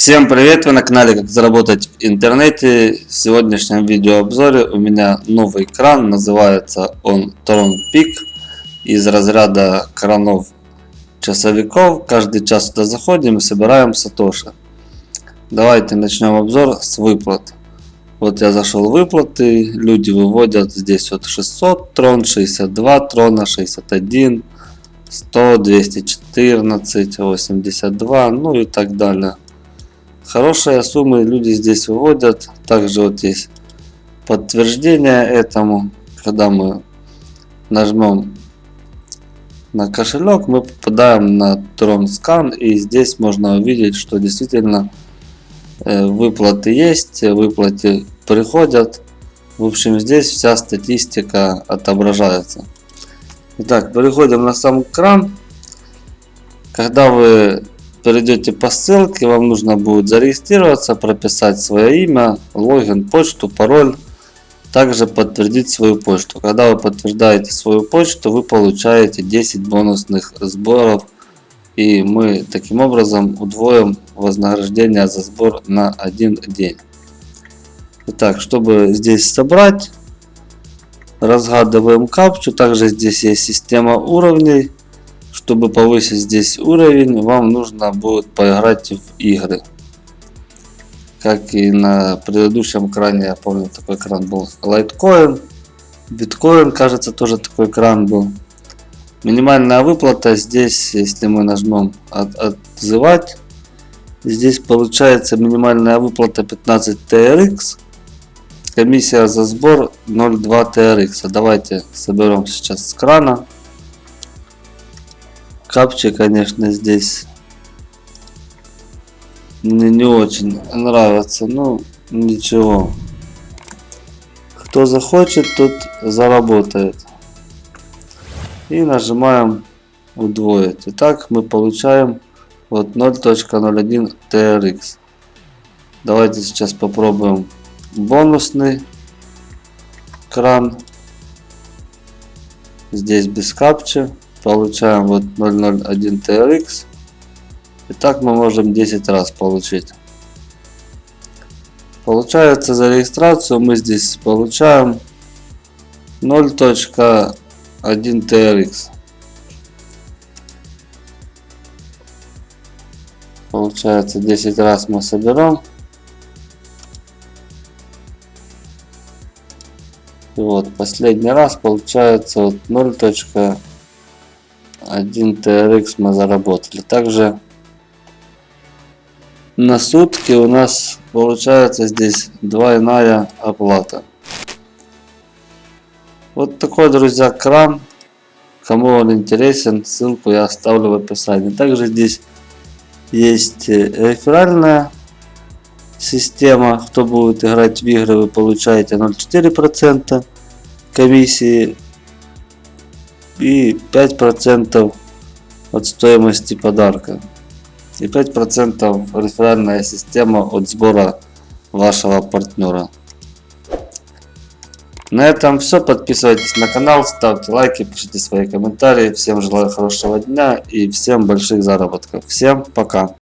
Всем привет! Вы на канале Как заработать в интернете. В сегодняшнем видеообзоре у меня новый кран. Называется он Tron Peak. Из разряда кранов часовиков. Каждый час туда заходим и собираем сатоши. Давайте начнем обзор с выплат. Вот я зашел в выплаты. Люди выводят здесь вот 600 трон, 62 трона, 61, 100, 214, 82, ну и так далее. Хорошие суммы люди здесь выводят. Также вот есть подтверждение этому. Когда мы нажмем на кошелек, мы попадаем на Tron. И здесь можно увидеть, что действительно э, выплаты есть, выплаты приходят. В общем, здесь вся статистика отображается. Итак, переходим на сам экран. Когда вы перейдете по ссылке, вам нужно будет зарегистрироваться, прописать свое имя, логин, почту, пароль. Также подтвердить свою почту. Когда вы подтверждаете свою почту, вы получаете 10 бонусных сборов. И мы таким образом удвоим вознаграждение за сбор на один день. Итак, чтобы здесь собрать, разгадываем капчу. Также здесь есть система уровней. Чтобы повысить здесь уровень, вам нужно будет поиграть в игры. Как и на предыдущем экране, я помню, такой экран был Litecoin. Биткоин, кажется, тоже такой экран был. Минимальная выплата здесь, если мы нажмем от, отзывать, здесь получается минимальная выплата 15 TRX. Комиссия за сбор 0,2 TRX. Давайте соберем сейчас с крана. Капчи, конечно, здесь мне не очень нравится, ну ничего. Кто захочет, тот заработает. И нажимаем удвоить. Итак, мы получаем вот 0.01 TRX. Давайте сейчас попробуем бонусный кран. Здесь без капчи получаем вот 001 TRX. И так мы можем 10 раз получить. Получается за регистрацию мы здесь получаем 0.1 TRX. Получается 10 раз мы соберем. И вот последний раз получается вот 0.1 1 TRX мы заработали. Также на сутки у нас получается здесь двойная оплата. Вот такой, друзья, кран. Кому он интересен, ссылку я оставлю в описании. Также здесь есть э, реферальная система. Кто будет играть в игры, вы получаете 0,4% комиссии и 5% от стоимости подарка. И 5% реферальная система от сбора вашего партнера. На этом все. Подписывайтесь на канал, ставьте лайки, пишите свои комментарии. Всем желаю хорошего дня и всем больших заработков. Всем пока.